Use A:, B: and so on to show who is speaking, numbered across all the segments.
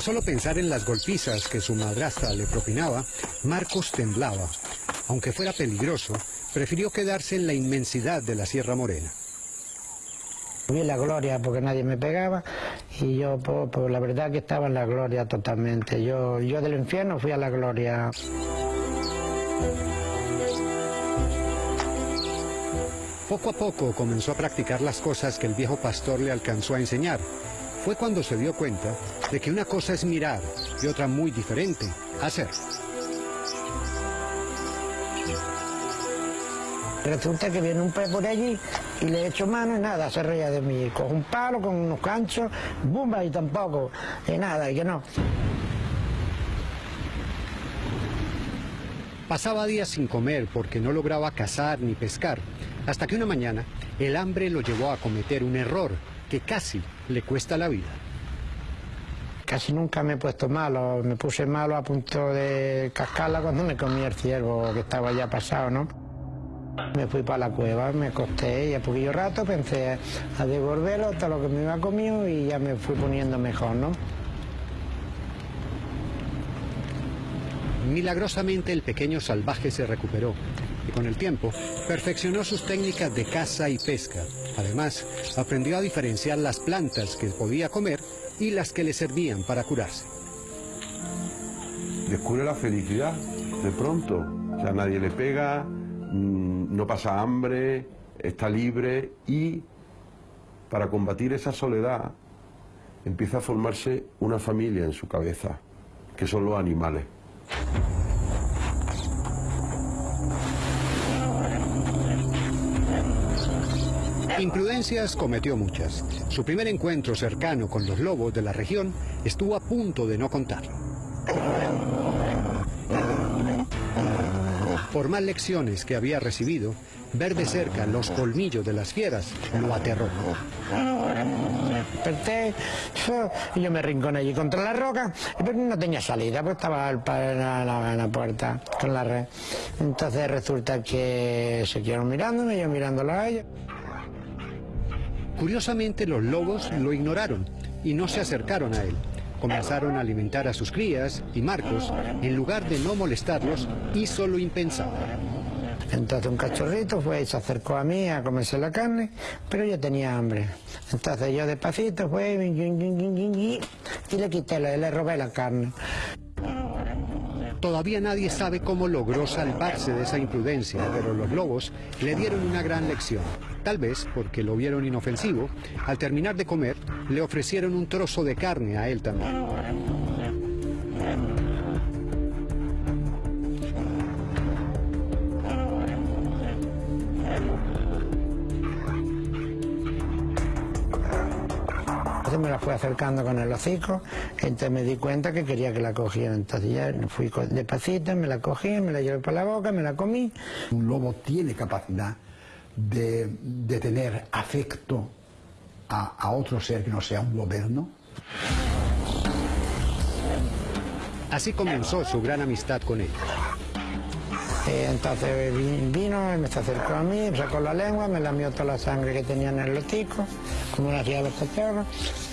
A: De solo pensar en las golpizas que su madrastra le propinaba, Marcos temblaba. Aunque fuera peligroso, prefirió quedarse en la inmensidad de la Sierra Morena.
B: Vi la gloria porque nadie me pegaba y yo, pues, pues, la verdad que estaba en la gloria totalmente. Yo, yo del infierno fui a la gloria.
A: Poco a poco comenzó a practicar las cosas que el viejo pastor le alcanzó a enseñar. Fue cuando se dio cuenta de que una cosa es mirar y otra muy diferente, hacer.
B: Resulta que viene un pez por allí y le echo mano y nada, se reía de mí. Cojo un palo con unos ganchos, bumba y tampoco, y nada, y que no.
A: Pasaba días sin comer porque no lograba cazar ni pescar, hasta que una mañana el hambre lo llevó a cometer un error que casi le cuesta la vida.
B: Casi nunca me he puesto malo, me puse malo a punto de cascarla cuando me comí el ciervo que estaba ya pasado, ¿no? Me fui para la cueva, me acosté y a poquillo rato pensé a devolverlo todo lo que me iba comido y ya me fui poniendo mejor, ¿no?
A: Milagrosamente el pequeño salvaje se recuperó con el tiempo perfeccionó sus técnicas de caza y pesca. Además, aprendió a diferenciar las plantas que podía comer y las que le servían para curarse.
C: Descubre la felicidad de pronto. O sea, nadie le pega, mm, no pasa hambre, está libre y para combatir esa soledad empieza a formarse una familia en su cabeza, que son los animales.
A: Imprudencias cometió muchas. Su primer encuentro cercano con los lobos de la región estuvo a punto de no contar. Por más lecciones que había recibido, ver de cerca los colmillos de las fieras lo aterró.
B: Desperté yo me rinconé allí contra la roca, pero no tenía salida, pues estaba en la, puerta con la red. Entonces resulta que se quedaron mirándome, yo mirándola a ella.
A: Curiosamente los lobos lo ignoraron y no se acercaron a él. Comenzaron a alimentar a sus crías y Marcos, en lugar de no molestarlos, hizo lo impensado.
B: Entonces un cachorrito fue y se acercó a mí a comerse la carne, pero yo tenía hambre. Entonces yo despacito fue y le quité, le robé la carne.
A: Todavía nadie sabe cómo logró salvarse de esa imprudencia, pero los lobos le dieron una gran lección. Tal vez porque lo vieron inofensivo, al terminar de comer, le ofrecieron un trozo de carne a él también.
B: Entonces me la fui acercando con el hocico, entonces me di cuenta que quería que la cogiera. Entonces ya fui despacito, me la cogí, me la llevé para la boca, me la comí.
D: Un lobo tiene capacidad de, de tener afecto a, a otro ser que no sea un goberno.
A: Así comenzó su gran amistad con él.
B: Entonces vi- vino, me se acercó a mí, sacó la lengua, me lamió toda la sangre que tenía en el hocico, como lo hacía los cachorros,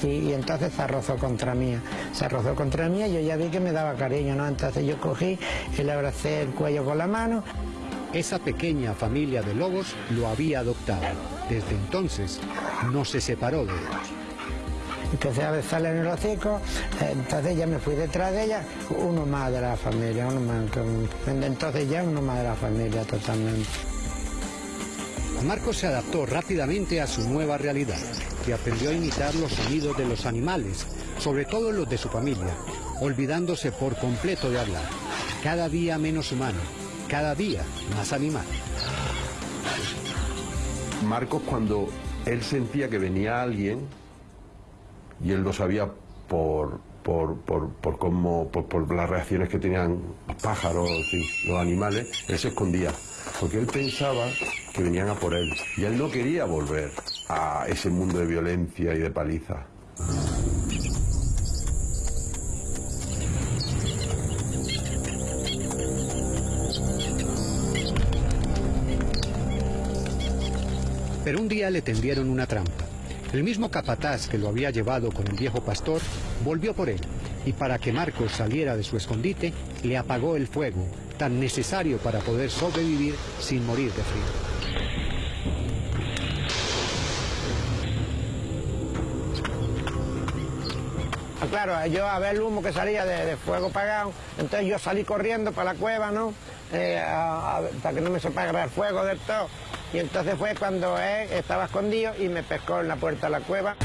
B: y, y entonces se arrozó contra mí. Se arrozó contra mí y yo ya vi que me daba cariño, ¿no? Entonces yo cogí y le abracé el cuello con la mano.
A: Esa pequeña familia de lobos lo había adoptado. Desde entonces no se separó de él.
B: Empecé a besarle en el hocico, entonces ya me fui detrás de ella, uno más de la familia, uno más, entonces ya uno más de la familia totalmente.
A: Marcos se adaptó rápidamente a su nueva realidad y aprendió a imitar los sonidos de los animales, sobre todo los de su familia, olvidándose por completo de hablar. Cada día menos humano, cada día más animal.
C: Marcos cuando él sentía que venía alguien, y él lo sabía por, por, por, por, cómo- por, las reacciones que tenían los pájaros, fin, los animales, él se escondía, porque él pensaba que venían a por él, y él no quería volver a ese mundo de violencia y de paliza.
A: Pero un día le tendieron una trampa. El mismo capataz que lo había llevado con el viejo pastor volvió por él y para que Marcos saliera de su escondite, le apagó el fuego, tan necesario para poder sobrevivir sin morir de frío.
B: Ah, Claro, yo a ver el humo que salía de, fuego apagado, entonces yo salí corriendo para la cueva, ¿no? Eh, para que no me se apagara el fuego del todo. Y entonces fue cuando él estaba escondido y me pescó en la puerta de la cueva.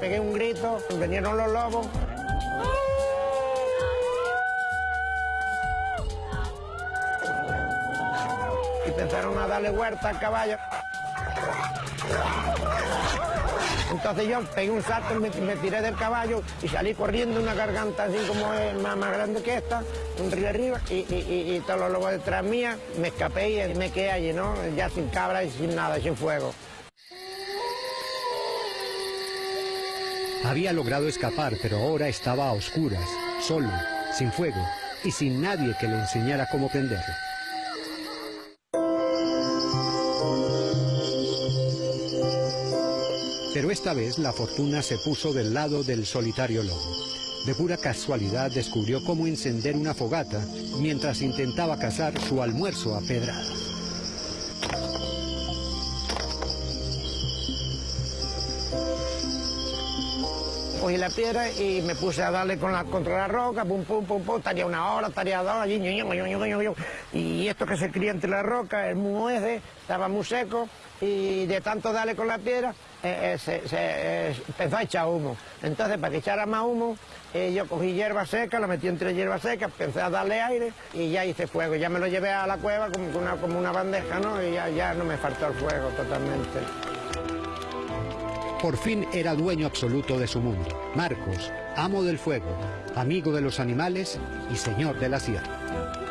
B: Pegué un grito, vinieron los lobos. y empezaron a darle huerta al caballo. Entonces yo pegué un salto, me, me tiré del caballo y salí corriendo una garganta así como es más, más grande que esta, un río arriba, y, y- y- y todos los lobos detrás mía, me escapé y me quedé allí, ¿no? Ya sin cabra y sin nada, sin fuego.
A: Había logrado escapar, pero ahora estaba a oscuras, solo, sin fuego y sin nadie que le enseñara cómo prenderlo. Pero esta vez la fortuna se puso del lado del solitario lobo. De pura casualidad descubrió cómo encender una fogata mientras intentaba cazar su almuerzo a pedradas.
B: Cogí la piedra y me puse a darle con la, contra la roca, pum, pum, pum, pum, estaría una hora, estaría dos, y esto que se cría entre la roca, el mueze, estaba muy seco, y de tanto darle con la piedra, eh, eh, se, se, eh, empezó a echar humo. Entonces, para que echara más humo, yo cogí hierba seca, la metí entre hierba seca, empecé a darle aire y ya hice fuego. Ya me lo llevé a la cueva como una, como una bandeja, ¿no? Y ya, ya no me faltó el fuego totalmente.
A: Por fin era dueño absoluto de su mundo. Marcos, amo del fuego, amigo de los animales y señor de la sierra.